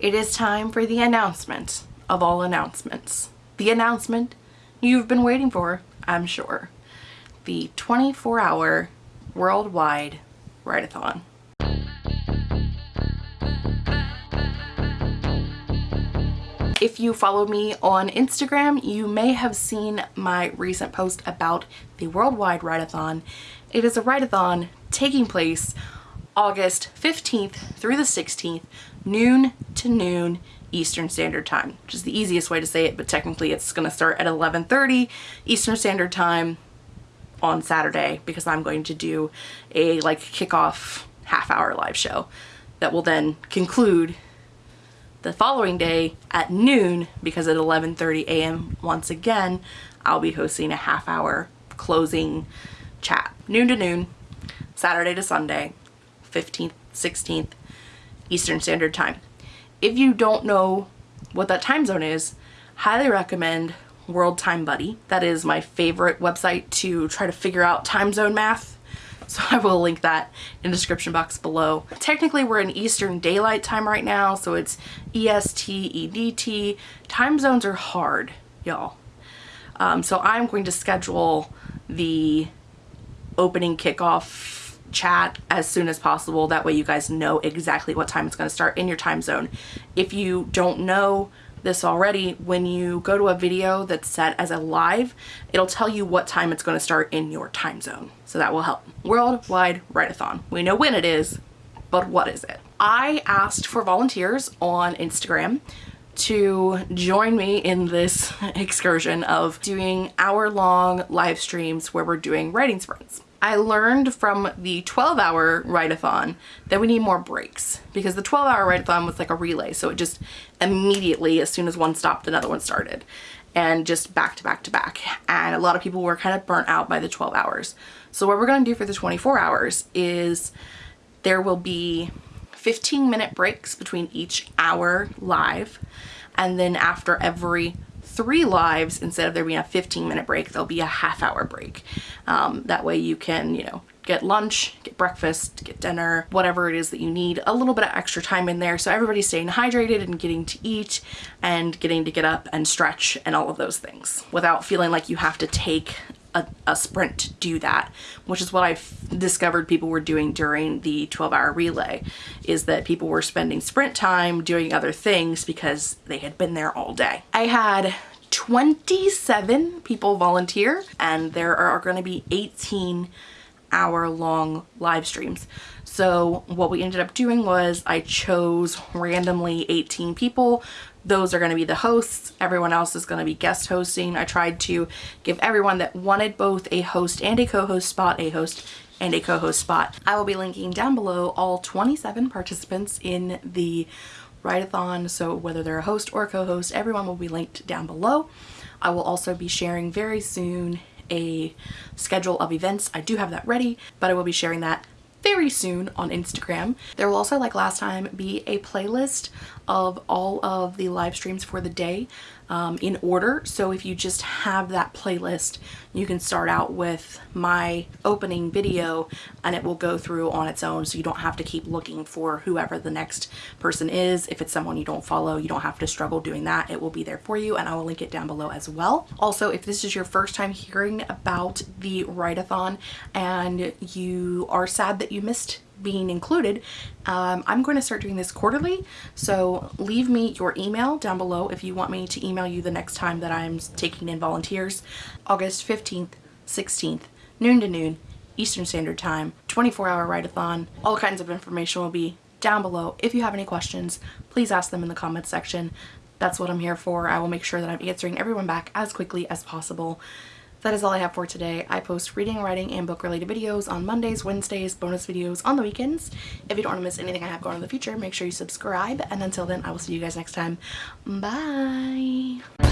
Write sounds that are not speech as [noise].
it is time for the announcement of all announcements. The announcement you've been waiting for, I'm sure. The 24 hour worldwide write-a-thon. If you follow me on Instagram, you may have seen my recent post about the Worldwide Write-A-thon. It is a write-a-thon taking place August 15th through the 16th, noon to noon Eastern Standard Time, which is the easiest way to say it, but technically it's going to start at 11.30 Eastern Standard Time on Saturday because I'm going to do a like kickoff half hour live show that will then conclude the following day at noon because at 11.30 a.m. once again I'll be hosting a half hour closing chat. Noon to noon, Saturday to Sunday, 15th, 16th Eastern Standard Time. If you don't know what that time zone is, highly recommend World Time Buddy. That is my favorite website to try to figure out time zone math [laughs] so I will link that in the description box below. Technically we're in Eastern Daylight Time right now, so it's EST, EDT. Time zones are hard, y'all. Um, so I'm going to schedule the opening kickoff chat as soon as possible. That way you guys know exactly what time it's going to start in your time zone. If you don't know this already, when you go to a video that's set as a live, it'll tell you what time it's going to start in your time zone. So that will help. Worldwide Write-A-thon. We know when it is, but what is it? I asked for volunteers on Instagram to join me in this [laughs] excursion of doing hour-long live streams where we're doing writing sprints. I learned from the 12 hour write-a-thon that we need more breaks because the 12 hour write-a-thon was like a relay. So it just immediately, as soon as one stopped, another one started and just back to back to back. And a lot of people were kind of burnt out by the 12 hours. So what we're going to do for the 24 hours is there will be 15 minute breaks between each hour live. And then after every three lives, instead of there being a 15 minute break, there'll be a half hour break. Um, that way you can, you know, get lunch, get breakfast, get dinner, whatever it is that you need, a little bit of extra time in there so everybody's staying hydrated and getting to eat and getting to get up and stretch and all of those things without feeling like you have to take a, a, sprint to do that, which is what I've discovered people were doing during the 12 hour relay, is that people were spending sprint time doing other things because they had been there all day. I had 27 people volunteer and there are going to be 18 hour long live streams. So what we ended up doing was I chose randomly 18 people. Those are going to be the hosts. Everyone else is going to be guest hosting. I tried to give everyone that wanted both a host and a co-host spot, a host and a co-host spot. I will be linking down below all 27 participants in the write-a-thon. So whether they're a host or co-host, everyone will be linked down below. I will also be sharing very soon a schedule of events. I do have that ready, but I will be sharing that very soon on Instagram. There will also, like last time, be a playlist of all of the live streams for the day um, in order. So if you just have that playlist, you can start out with my opening video and it will go through on its own so you don't have to keep looking for whoever the next person is. If it's someone you don't follow, you don't have to struggle doing that. It will be there for you and I will link it down below as well. Also, if this is your first time hearing about the write-a-thon and you are sad that you missed being included, um, I'm going to start doing this quarterly. So leave me your email down below if you want me to email you the next time that I'm taking in volunteers. August 15th, 16th, noon to noon, Eastern Standard Time, 24 hour write-a-thon. All kinds of information will be down below. If you have any questions, please ask them in the comments section. That's what I'm here for. I will make sure that I'm answering everyone back as quickly as possible that is all I have for today. I post reading, writing, and book related videos on Mondays, Wednesdays, bonus videos on the weekends. If you don't want to miss anything I have going in the future, make sure you subscribe. And until then, I will see you guys next time. Bye!